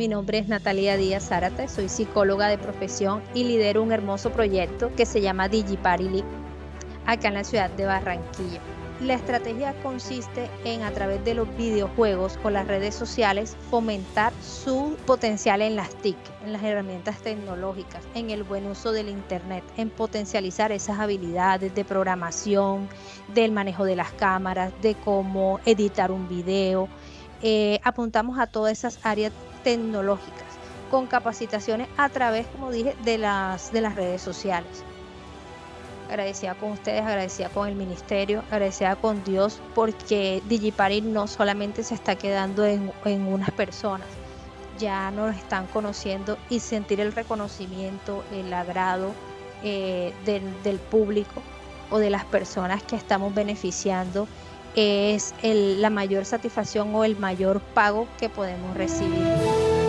Mi nombre es Natalia Díaz Zárate, soy psicóloga de profesión y lidero un hermoso proyecto que se llama DigiParty acá en la ciudad de Barranquilla. La estrategia consiste en a través de los videojuegos o las redes sociales fomentar su potencial en las TIC, en las herramientas tecnológicas, en el buen uso del Internet, en potencializar esas habilidades de programación, del manejo de las cámaras, de cómo editar un video. Eh, apuntamos a todas esas áreas tecnológicas con capacitaciones a través, como dije, de las, de las redes sociales. Agradecida con ustedes, agradecida con el ministerio, agradecida con Dios, porque Digipari no solamente se está quedando en, unas personas, ya nos están conociendo y sentir el reconocimiento, el agrado eh, del, público o de las personas que estamos beneficiando es la mayor satisfacción o el mayor pago que podemos recibir.